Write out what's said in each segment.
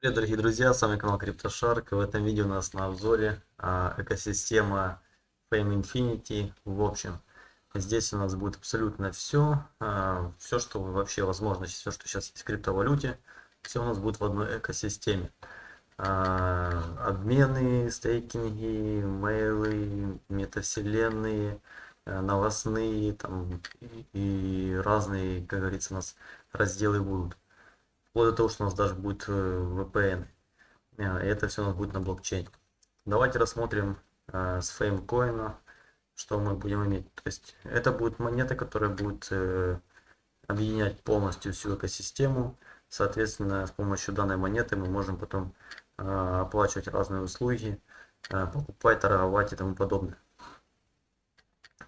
Привет, дорогие друзья, с вами канал CryptoShark. В этом видео у нас на обзоре а, экосистема Fame Infinity. В общем, здесь у нас будет абсолютно все, а, все, что вообще возможно, все, что сейчас есть в криптовалюте, все у нас будет в одной экосистеме. А, обмены, стейкинги, мейлы, метавселенные, а, новостные там, и, и разные, как говорится, у нас разделы будут вплоть до того, что у нас даже будет э, VPN. Э, и это все у нас будет на блокчейне. Давайте рассмотрим э, с феймкоина, что мы будем иметь. То есть это будет монета, которая будет объединять полностью всю экосистему. Соответственно, с помощью данной монеты мы можем потом оплачивать разные услуги, покупать, торговать и тому подобное.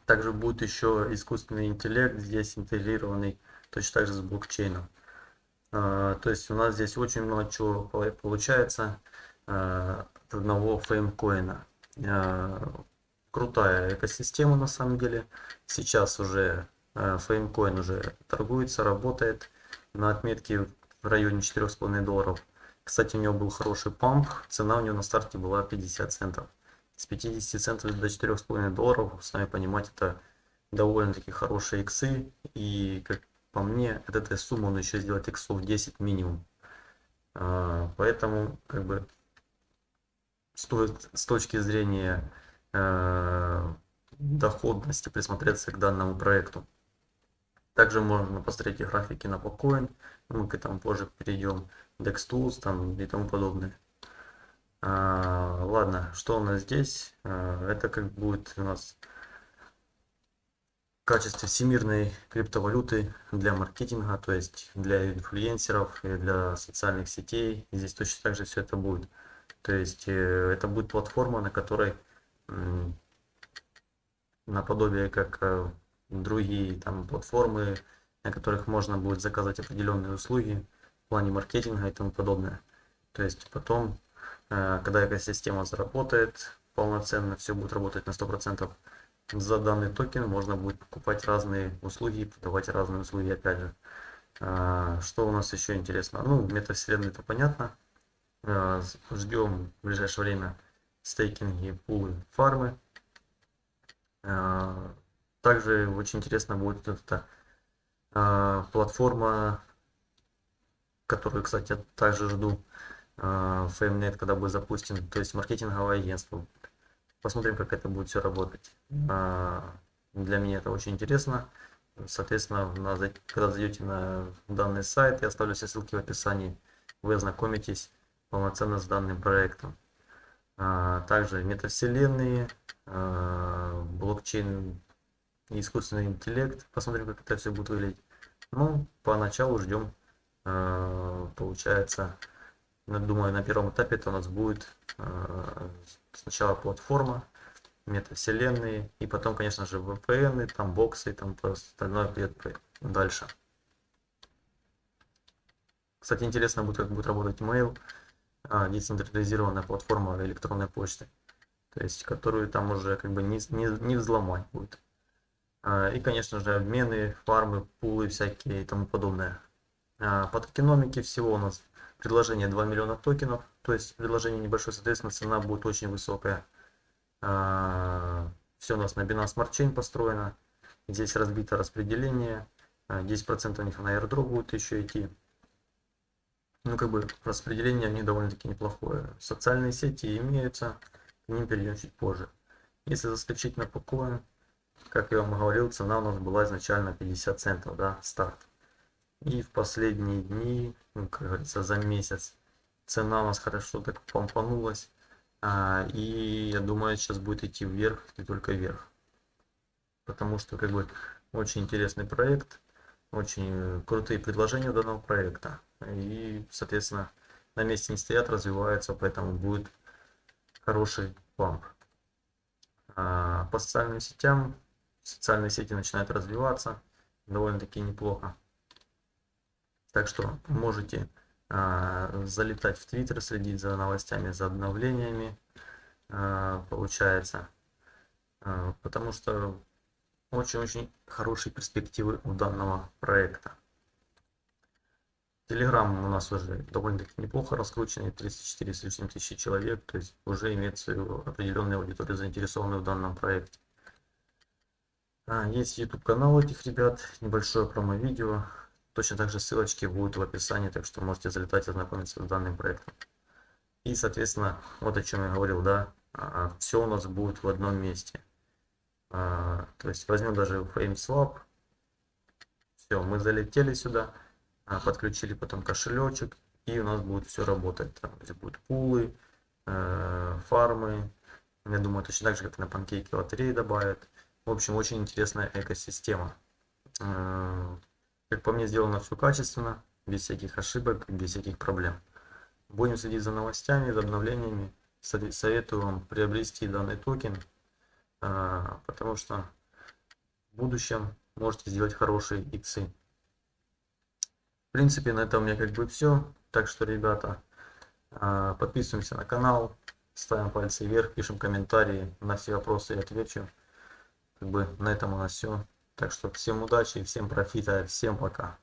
Также будет еще искусственный интеллект здесь интегрированный, точно так же с блокчейном. А, то есть у нас здесь очень много чего получается а, от одного феймкоина. А, крутая экосистема на самом деле. Сейчас уже феймкоин уже торгуется, работает на отметке в районе 4,5 долларов. Кстати, у него был хороший памп, цена у него на старте была 50 центов. С 50 центов до 4,5 долларов, сами понимаете, это довольно-таки хорошие иксы. И как по мне, от этой суммы он еще сделать иксов 10 минимум. А, поэтому, как бы, стоит с точки зрения э, доходности присмотреться к данному проекту. Также можно посмотреть графики на Pocoin, мы к этому позже перейдем, DexTools там и тому подобное. А, ладно, что у нас здесь? А, это как будет у нас качестве всемирной криптовалюты для маркетинга, то есть для инфлюенсеров и для социальных сетей. Здесь точно так же все это будет. То есть э, это будет платформа, на которой наподобие как э, другие там платформы, на которых можно будет заказать определенные услуги в плане маркетинга и тому подобное. То есть потом, э, когда экосистема заработает полноценно, все будет работать на 100%, за данный токен можно будет покупать разные услуги и разные услуги опять же. А, что у нас еще интересно? Ну, метавселенная это понятно. А, ждем в ближайшее время стейкинги, пулы, фармы. А, также очень интересно будет эта платформа, которую, кстати, также жду. FameNet, когда будет запустен, то есть маркетинговое агентство Посмотрим, как это будет все работать. А, для меня это очень интересно. Соответственно, когда зайдете на данный сайт, я оставлю все ссылки в описании, вы ознакомитесь полноценно с данным проектом. А, также метавселенные, а, блокчейн и искусственный интеллект. Посмотрим, как это все будет выглядеть. Ну, поначалу ждем, получается, думаю, на первом этапе это у нас будет сначала платформа, метавселенные, и потом, конечно же, VPN, там боксы, там остальное придет дальше. Кстати, интересно будет, как будет работать email, а, децентрализированная платформа электронной почты, то есть, которую там уже как бы не, не, не взломать будет. А, и, конечно же, обмены, фармы, пулы всякие и тому подобное. А, по токеномике всего у нас предложение 2 миллиона токенов, то есть предложение небольшое, соответственно, цена будет очень высокая. А, Все у нас на Binance Smart Chain построено. Здесь разбито распределение. 10% а, у них на airdrop будет еще идти. Ну, как бы распределение у них довольно-таки неплохое. Социальные сети имеются, к ним перейдем чуть позже. Если заскочить на покоин, как я вам говорил, цена у нас была изначально 50 центов, да, старт. И в последние дни, ну, как говорится, за месяц цена у нас хорошо так помпанулась. А, и я думаю, сейчас будет идти вверх и только вверх. Потому что как бы очень интересный проект, очень крутые предложения данного проекта. И, соответственно, на месте не стоят, развиваются, поэтому будет хороший памп. А, по социальным сетям, социальные сети начинают развиваться довольно-таки неплохо. Так что можете а, залетать в Твиттер, следить за новостями, за обновлениями, а, получается. А, потому что очень-очень хорошие перспективы у данного проекта. Телеграм у нас уже довольно-таки неплохо раскрученный, 34 с лишним тысячи человек, то есть уже имеет свою определенную аудиторию, заинтересованную в данном проекте. Есть YouTube канал этих ребят, небольшое промо-видео, точно так же ссылочки будут в описании, так что можете залетать и ознакомиться с данным проектом. И, соответственно, вот о чем я говорил, да, а, все у нас будет в одном месте. А, то есть возьмем даже FameSwap, все, мы залетели сюда, а, подключили потом кошелечек, и у нас будет все работать. Там будут пулы, э, фармы. Я думаю, точно так же, как на панкейке лотереи добавят. В общем, очень интересная экосистема. Как по мне, сделано все качественно, без всяких ошибок, без всяких проблем. Будем следить за новостями, за обновлениями. Советую вам приобрести данный токен, э, потому что в будущем можете сделать хорошие иксы. В принципе, на этом у меня как бы все. Так что, ребята, а, подписываемся на канал, ставим пальцы вверх, пишем комментарии, на все вопросы я отвечу. Как бы на этом у нас все. Так что всем удачи, всем профита, всем пока.